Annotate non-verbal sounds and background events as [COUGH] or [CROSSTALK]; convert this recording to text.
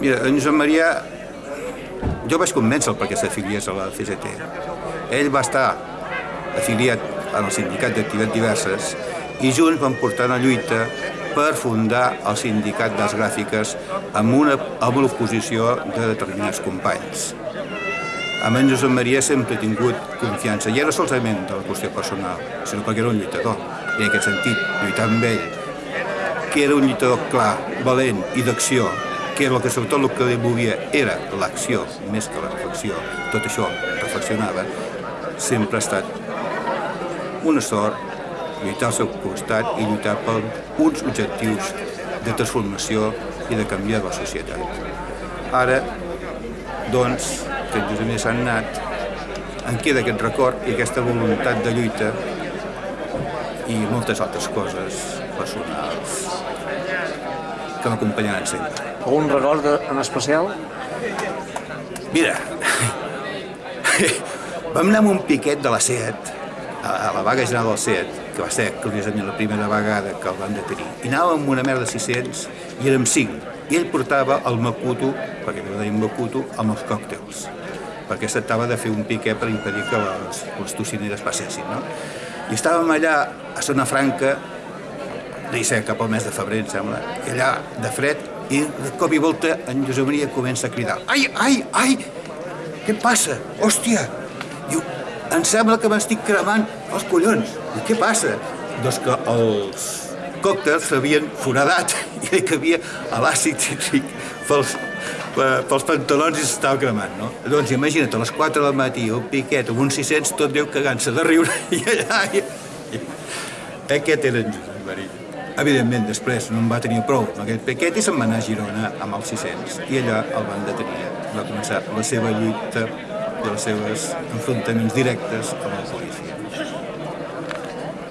Mira, en Josep Maria, jo vaig convèncer perquè s'afiliés a la CGT. Ell va estar afiliat en el sindicat d'activitats diverses i junts van portar una lluita per fundar el sindicat de les gràfiques amb una, amb l'oposició de determinats companys. Amb en Josep Maria sempre he tingut confiança, ja no solament de la qüestió personal, sinó perquè era un lluitador. I en aquest sentit, lluitar amb ell, que era un lluitador clar, valent i d'acció, que el que sobretot el que li movia era l'acció més que la reflexió, tot això reflexionava, sempre ha estat una sort lluitar al seu costat i lluitar per uns objectius de transformació i de canviar la societat. Ara, doncs, que en Josep Maria s'ha anat, en queda aquest record i aquesta voluntat de lluita i moltes altres coses personals que m'acompanyaran sempre. Algun record en especial? Mira, [LAUGHS] vam anar amb un piquet de la SEAT, a la vaga general del SEAT, que va ser, curiosament, la primera vegada que el van detenir. I anàvem amb una merda de 600 i érem 5. I ell portava el Makuto, perquè li deien Makuto, amb els còctels perquè es tractava de fer un piquet per impedir que les, les tocineres passessin. No? I estàvem allà a Zona Franca, ser cap al mes de febrer, em sembla, i allà de fred, i de cop i volta en Josep Maria comença a cridar ai, ai, ai, què passa? Hòstia! Diu, em sembla que m'estic cremant els collons. I què passa? Doncs que els còctels s'havien foradat [LAUGHS] i hi cabia l'àcid cítric pels, pels pantalons i s'estava cremant, no? Doncs imagina't, a les 4 del matí, un piquet amb uns 600, tot Déu cagant-se de riure, [LAUGHS] i allà... I, aquest era en Josep Maria. Evidentment, després no en va tenir prou amb aquest piquet i se'n va anar a Girona amb els 600. I allà el van detenir. Va començar la seva lluita i els seus enfrontaments directes amb la policia.